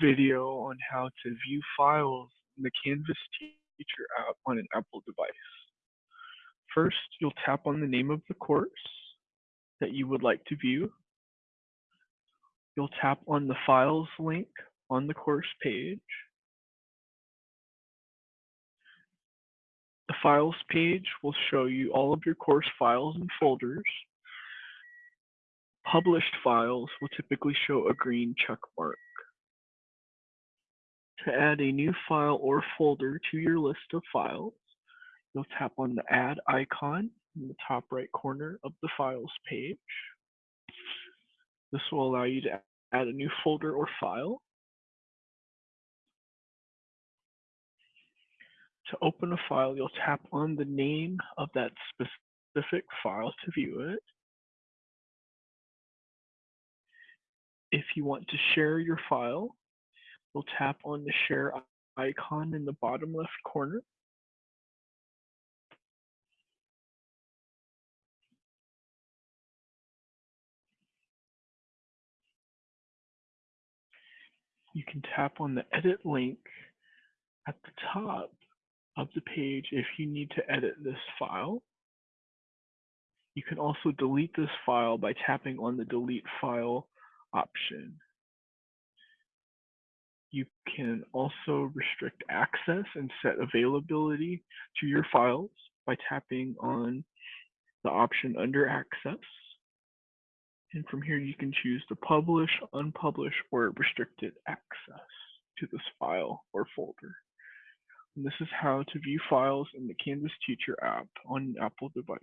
video on how to view files in the Canvas Teacher app on an Apple device. First, you'll tap on the name of the course that you would like to view. You'll tap on the Files link on the course page. The Files page will show you all of your course files and folders. Published files will typically show a green check mark. To add a new file or folder to your list of files, you'll tap on the Add icon in the top right corner of the Files page. This will allow you to add a new folder or file. To open a file, you'll tap on the name of that specific file to view it. If you want to share your file, We'll tap on the share icon in the bottom left corner. You can tap on the edit link at the top of the page if you need to edit this file. You can also delete this file by tapping on the delete file option. You can also restrict access and set availability to your files by tapping on the option under access. And from here, you can choose to publish, unpublish, or restricted access to this file or folder. And this is how to view files in the Canvas Teacher app on an Apple device.